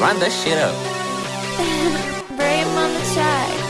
Run that shit up. Bray him on the track.